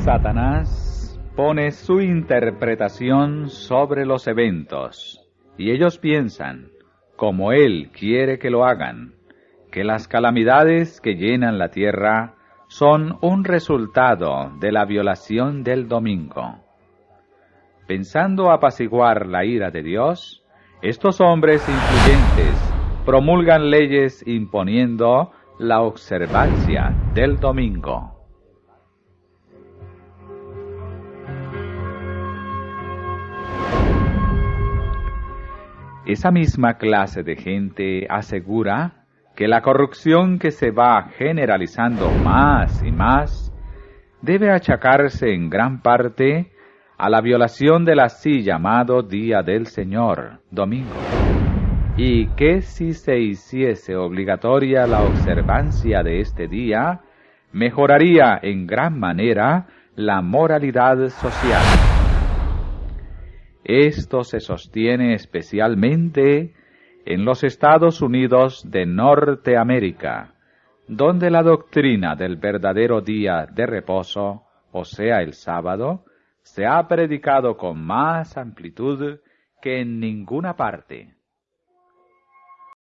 Satanás pone su interpretación sobre los eventos y ellos piensan, como él quiere que lo hagan, que las calamidades que llenan la tierra son un resultado de la violación del domingo. Pensando apaciguar la ira de Dios, estos hombres influyentes promulgan leyes imponiendo la observancia del domingo. Esa misma clase de gente asegura que la corrupción que se va generalizando más y más debe achacarse en gran parte a la violación del así llamado Día del Señor, domingo, y que si se hiciese obligatoria la observancia de este día, mejoraría en gran manera la moralidad social. Esto se sostiene especialmente en los Estados Unidos de Norteamérica, donde la doctrina del verdadero día de reposo, o sea el sábado, se ha predicado con más amplitud que en ninguna parte.